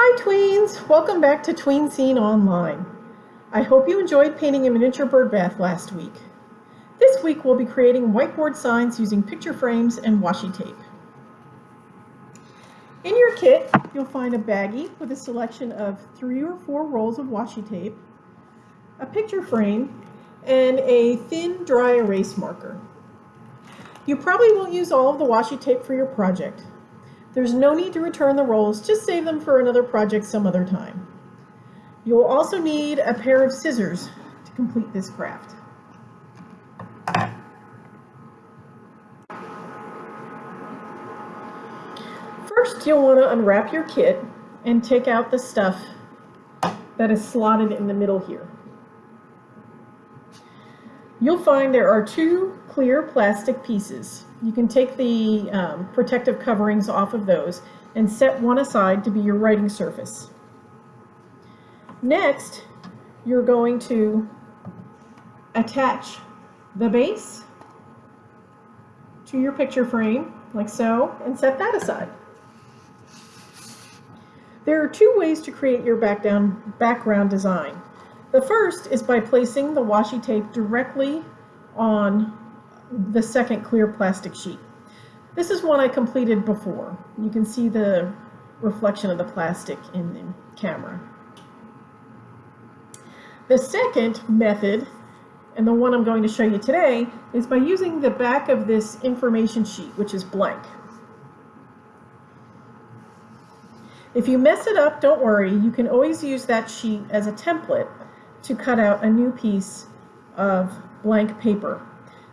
Hi tweens! Welcome back to Tween Scene Online. I hope you enjoyed painting a miniature bird bath last week. This week we'll be creating whiteboard signs using picture frames and washi tape. In your kit, you'll find a baggie with a selection of three or four rolls of washi tape, a picture frame, and a thin dry erase marker. You probably won't use all of the washi tape for your project. There's no need to return the rolls, just save them for another project some other time. You'll also need a pair of scissors to complete this craft. First, you'll want to unwrap your kit and take out the stuff that is slotted in the middle here. You'll find there are two clear plastic pieces. You can take the um, protective coverings off of those and set one aside to be your writing surface. Next, you're going to attach the base to your picture frame, like so, and set that aside. There are two ways to create your background design. The first is by placing the washi tape directly on the second clear plastic sheet. This is one I completed before. You can see the reflection of the plastic in the camera. The second method, and the one I'm going to show you today, is by using the back of this information sheet, which is blank. If you mess it up, don't worry. You can always use that sheet as a template to cut out a new piece of blank paper.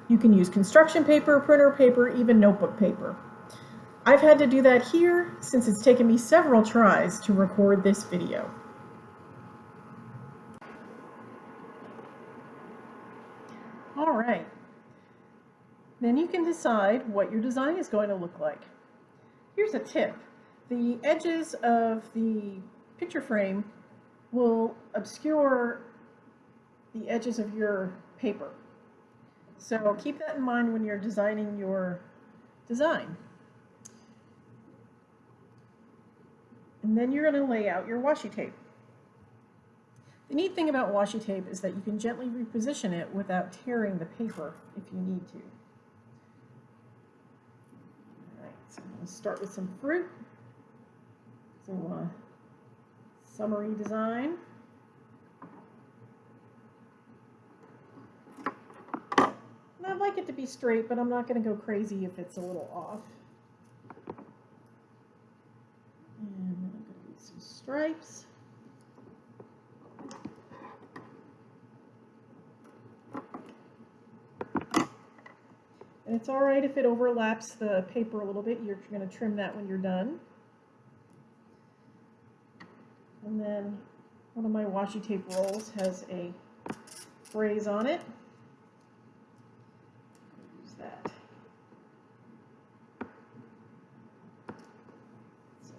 You can use construction paper, printer paper, even notebook paper. I've had to do that here since it's taken me several tries to record this video. All right, then you can decide what your design is going to look like. Here's a tip. The edges of the picture frame will obscure the edges of your paper. So keep that in mind when you're designing your design. And then you're going to lay out your washi tape. The neat thing about washi tape is that you can gently reposition it without tearing the paper if you need to. All right, so I'm going to start with some fruit. So uh, summery design. I'd like it to be straight, but I'm not going to go crazy if it's a little off. And I'm going to some stripes. And it's all right if it overlaps the paper a little bit. You're going to trim that when you're done. And then one of my washi tape rolls has a phrase on it.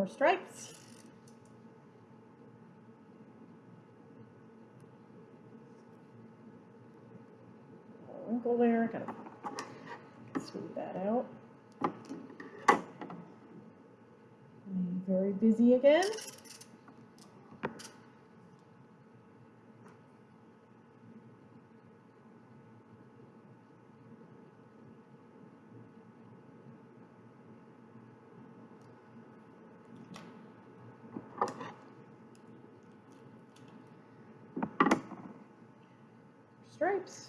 more stripes. Wrinkle there, gotta smooth that out. very busy again. Stripes.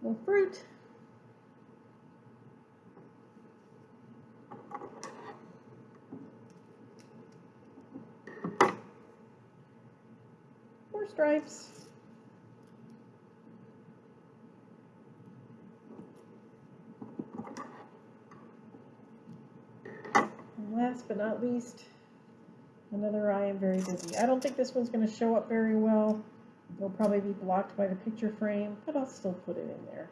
Little fruit. More stripes. And last but not least, another I am very busy. I don't think this one's going to show up very well. It'll probably be blocked by the picture frame, but I'll still put it in there.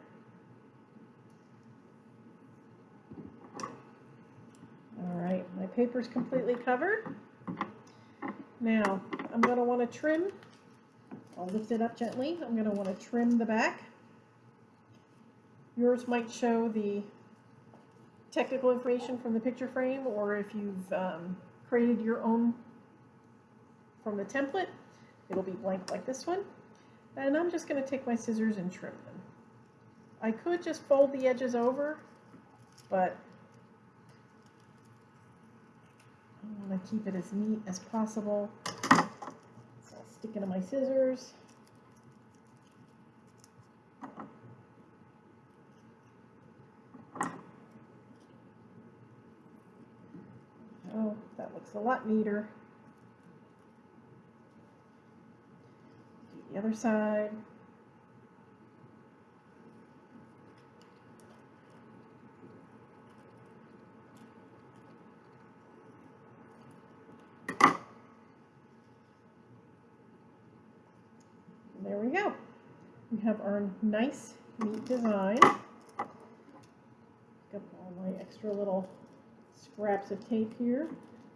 All right, my paper's completely covered. Now, I'm going to want to trim. I'll lift it up gently. I'm going to want to trim the back. Yours might show the technical information from the picture frame, or if you've um, created your own from the template, it'll be blank like this one. And I'm just going to take my scissors and trim them. I could just fold the edges over, but I want to keep it as neat as possible. So I'll stick into my scissors. Oh, that looks a lot neater. Do the other side. There we go. We have our nice, neat design. Got all my extra little scraps of tape here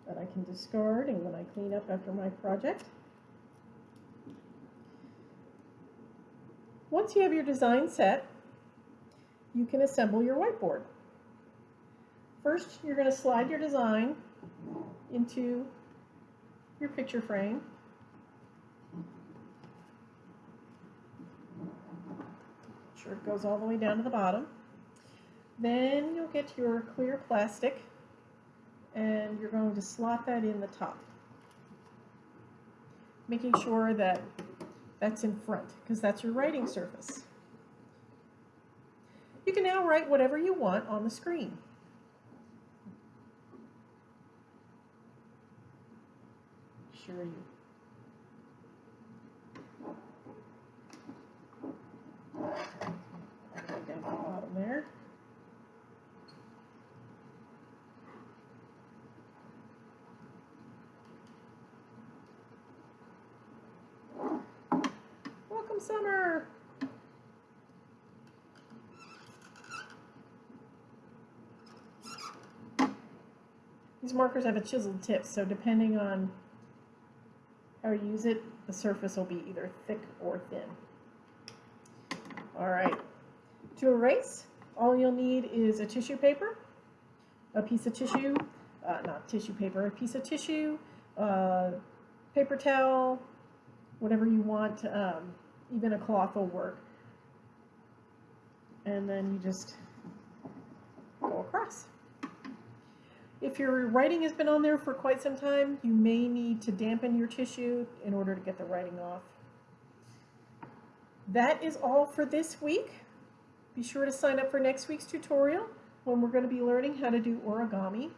that I can discard and when I clean up after my project. Once you have your design set, you can assemble your whiteboard. First, you're going to slide your design into your picture frame. Make Sure it goes all the way down to the bottom. Then you'll get your clear plastic and you're going to slot that in the top. Making sure that that's in front because that's your writing surface. You can now write whatever you want on the screen. Sure you. Down the bottom there. Welcome, summer. These markers have a chiseled tip, so depending on how you use it, the surface will be either thick or thin. All right, to erase, all you'll need is a tissue paper, a piece of tissue, uh, not tissue paper, a piece of tissue, uh, paper towel, whatever you want, um, even a cloth will work. And then you just go across. If your writing has been on there for quite some time, you may need to dampen your tissue in order to get the writing off. That is all for this week. Be sure to sign up for next week's tutorial when we're going to be learning how to do origami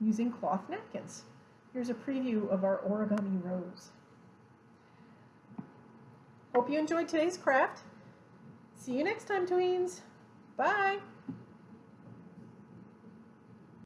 using cloth napkins. Here's a preview of our origami rose. Hope you enjoyed today's craft. See you next time, tweens. Bye.